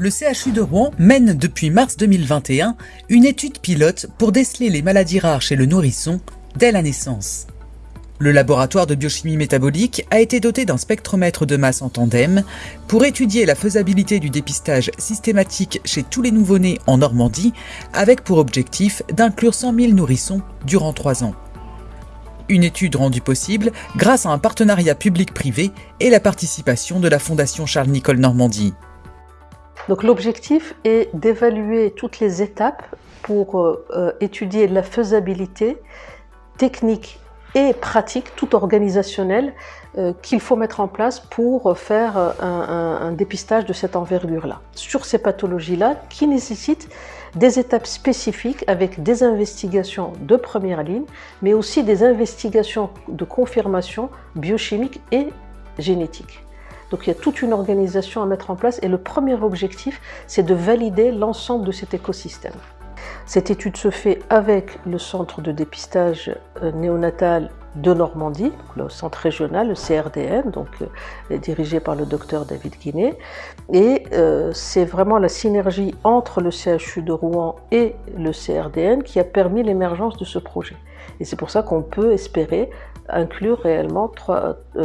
Le CHU de Rouen mène depuis mars 2021 une étude pilote pour déceler les maladies rares chez le nourrisson dès la naissance. Le laboratoire de biochimie métabolique a été doté d'un spectromètre de masse en tandem pour étudier la faisabilité du dépistage systématique chez tous les nouveau-nés en Normandie, avec pour objectif d'inclure 100 000 nourrissons durant 3 ans. Une étude rendue possible grâce à un partenariat public-privé et la participation de la Fondation Charles-Nicolle Normandie. Donc l'objectif est d'évaluer toutes les étapes pour euh, étudier la faisabilité technique et pratique, tout organisationnelle, euh, qu'il faut mettre en place pour faire euh, un, dépistage de cette envergure-là. Sur ces pathologies-là, qui nécessitent des étapes spécifiques avec des investigations de première ligne, mais aussi des investigations de confirmation biochimique et génétique. Donc il y a toute une organisation à mettre en place et le premier objectif, c'est de valider l'ensemble de cet écosystème. Cette étude se fait avec le centre de dépistage euh, néonatal de Normandie, le centre régional, le CRDN, donc euh, dirigé par le docteur David Guinet. Et euh, c'est vraiment la synergie entre le CHU de Rouen et le CRDN qui a permis l'émergence de ce projet. Et c'est pour ça qu'on peut espérer inclure réellement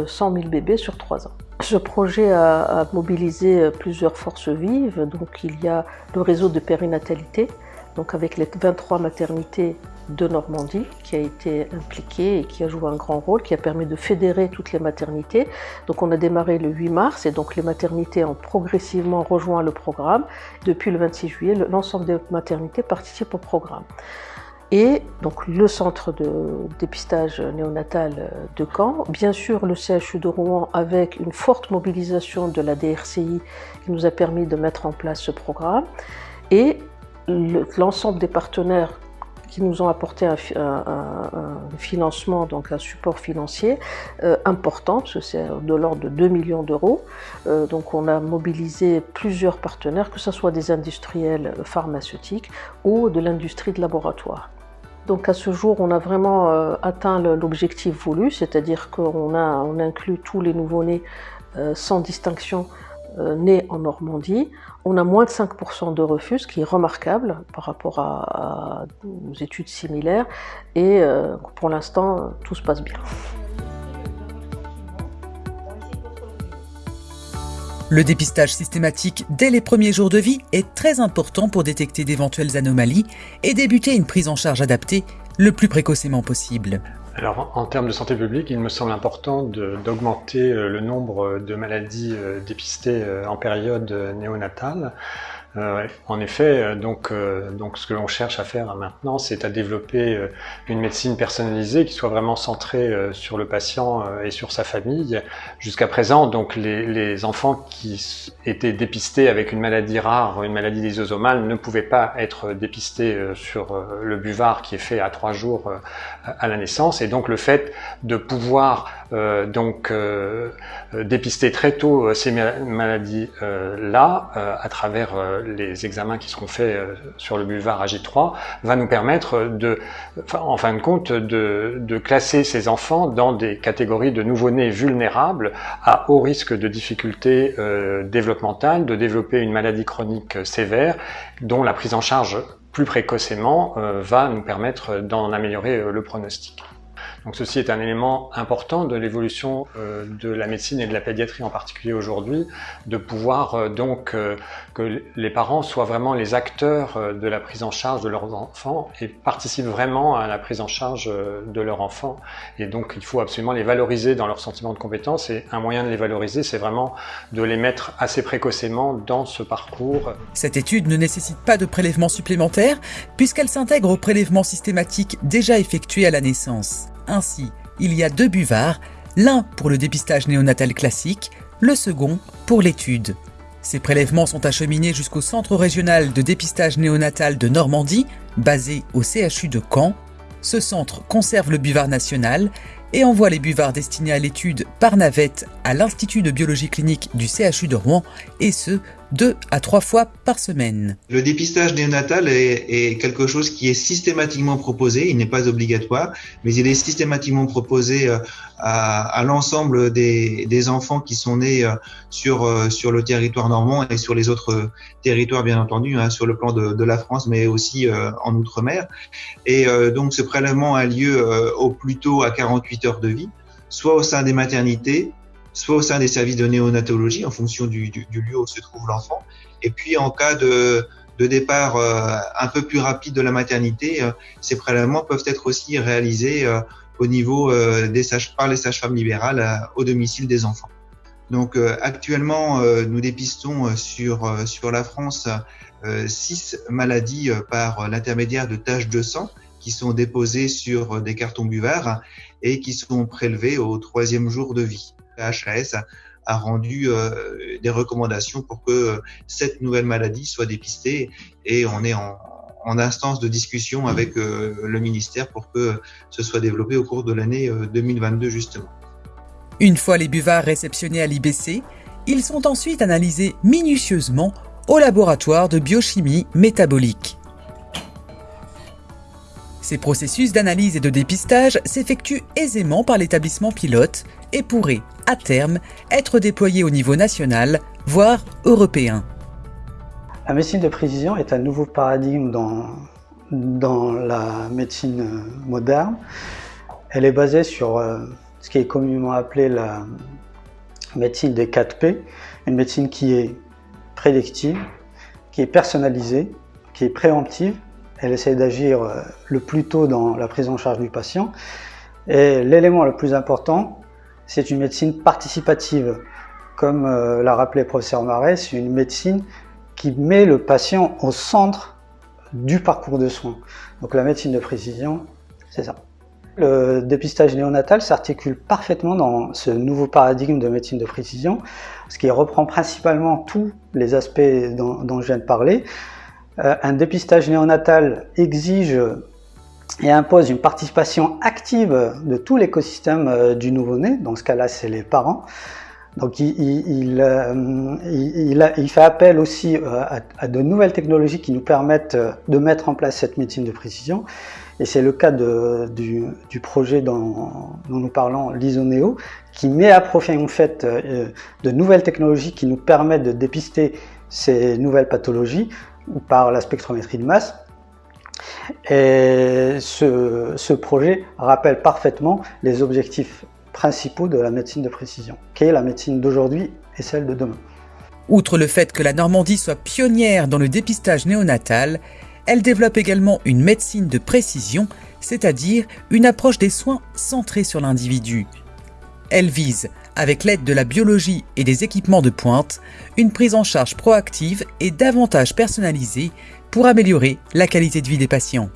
100 000 bébés sur trois ans. Ce projet a, mobilisé plusieurs forces vives, donc il y a le réseau de périnatalité, donc avec les 23 maternités de Normandie qui a été impliqué et qui a joué un grand rôle, qui a permis de fédérer toutes les maternités. Donc on a démarré le 8 mars et donc les maternités ont progressivement rejoint le programme. Depuis le 26 juillet, l'ensemble des maternités participent au programme. Et donc le centre de dépistage néonatal de Caen, bien sûr le CHU de Rouen avec une forte mobilisation de la DRCI qui nous a permis de mettre en place ce programme, et l'ensemble des partenaires qui nous ont apporté un, financement, donc un support financier euh, important, c'est de l'ordre de 2 millions d'euros. Euh, donc on a mobilisé plusieurs partenaires, que ce soit des industriels pharmaceutiques ou de l'industrie de laboratoire. Donc à ce jour, on a vraiment euh, atteint l'objectif voulu, c'est-à-dire qu'on a on inclut tous les nouveau-nés sans distinction euh, né en Normandie, on a moins de 5% de refus, ce qui est remarquable par rapport à, aux études similaires. Et euh, pour l'instant, tout se passe bien. Le dépistage systématique dès les premiers jours de vie est très important pour détecter d'éventuelles anomalies et débuter une prise en charge adaptée le plus précocement possible. Alors, en termes de santé publique, il me semble important d'augmenter euh, le nombre de maladies euh, dépistées euh, en période néonatale. Euh, en effet, euh, donc, euh, donc ce que l'on cherche à faire maintenant, c'est à développer une médecine personnalisée qui soit vraiment centrée sur le patient et sur sa famille. Jusqu'à présent, donc les, les, enfants qui étaient dépistés avec une maladie rare, une maladie lysosomale, ne pouvaient pas être dépistés sur le buvard qui est fait à trois jours à la naissance. Et donc le fait de pouvoir donc dépister très tôt ces maladies-là à travers les examens qui seront faits euh, sur le buvard AG3 va nous permettre de, en fin de compte, de, classer ces enfants dans des catégories de nouveau-nés vulnérables à haut risque de difficultés euh, développementales, de développer une maladie chronique sévère dont la prise en charge plus précocement euh, va nous permettre d'en améliorer le pronostic. Donc ceci est un élément important de l'évolution euh, de la médecine et de la pédiatrie en particulier aujourd'hui, de pouvoir euh, donc euh, que les parents soient vraiment les acteurs de la prise en charge de leurs enfants et participent vraiment à la prise en charge de leurs enfants. Et donc il faut absolument les valoriser dans leur sentiment de compétence et un moyen de les valoriser, c'est vraiment de les mettre assez précocement dans ce parcours. Cette étude ne nécessite pas de prélèvement supplémentaire puisqu'elle s'intègre au prélèvement systématique déjà effectué à la naissance. Ainsi, il y a deux buvards, l'un pour le dépistage néonatal classique, le second pour l'étude. Ces prélèvements sont acheminés jusqu'au Centre régional de dépistage néonatal de Normandie, basé au CHU de Caen. Ce centre conserve le buvard national et envoie les buvards destinés à l'étude par navette à l'Institut de biologie clinique du CHU de Rouen, et ce, deux à trois fois par semaine. Le dépistage néonatal est, quelque chose qui est systématiquement proposé, il n'est pas obligatoire, mais il est systématiquement proposé euh, à, l'ensemble des, enfants qui sont nés euh, sur, euh, sur le territoire normand et sur les autres territoires, bien entendu, hein, sur le plan de, la France, mais aussi en Outre-mer. Et donc ce prélèvement a lieu au plus tôt à 48 heures de vie, soit au sein des maternités, soit au sein des services de néonatologie en fonction du, lieu où se trouve l'enfant. Et puis en cas de, départ euh, un peu plus rapide de la maternité, euh, ces prélèvements peuvent être aussi réalisés euh, au niveau des sages, par les sages-femmes libérales au domicile des enfants. Donc actuellement, nous dépistons sur, sur la France six maladies par l'intermédiaire de taches de sang qui sont déposées sur des cartons buvards et qui sont prélevées au troisième jour de vie. HAS a, rendu euh, des recommandations pour que cette nouvelle maladie soit dépistée et on est en, instance de discussion avec euh, le ministère pour que ce soit développé au cours de l'année 2022 euh, justement. Une fois les buvards réceptionnés à l'IBC, ils sont ensuite analysés minutieusement au laboratoire de biochimie métabolique. Ces processus d'analyse et de dépistage s'effectuent aisément par l'établissement pilote et pourraient, à terme, être déployés au niveau national, voire européen. La médecine de précision est un nouveau paradigme dans, dans la médecine moderne. Elle est basée sur euh, ce qui est communément appelé la médecine des 4P, une médecine qui est prédictive, qui est personnalisée, qui est préemptive elle essaie d'agir euh, le plus tôt dans la prise en charge du patient. Et l'élément le plus important, c'est une médecine participative. Comme euh, l'a rappelé le professeur Marais, c'est une médecine qui met le patient au centre du parcours de soins. Donc la médecine de précision, c'est ça. Le dépistage néonatal s'articule parfaitement dans ce nouveau paradigme de médecine de précision, ce qui reprend principalement tous les aspects dont, dont je viens de parler, un dépistage néonatal exige et impose une participation active de tout l'écosystème euh, du nouveau-né, dans ce cas-là c'est les parents. Donc il, euh, fait appel aussi à, de nouvelles technologies qui nous permettent de mettre en place cette médecine de précision. Et c'est le cas du, projet dont, dont, nous parlons, l'ISONEO, qui met à profit en fait de nouvelles technologies qui nous permettent de dépister ces nouvelles pathologies par la spectrométrie de masse. Et ce, projet rappelle parfaitement les objectifs principaux de la médecine de précision, qui est la médecine d'aujourd'hui et celle de demain. Outre le fait que la Normandie soit pionnière dans le dépistage néonatal, elle développe également une médecine de précision, c'est-à-dire une approche des soins centrée sur l'individu. Elle vise avec l'aide de la biologie et des équipements de pointe, une prise en charge proactive et davantage personnalisée pour améliorer la qualité de vie des patients.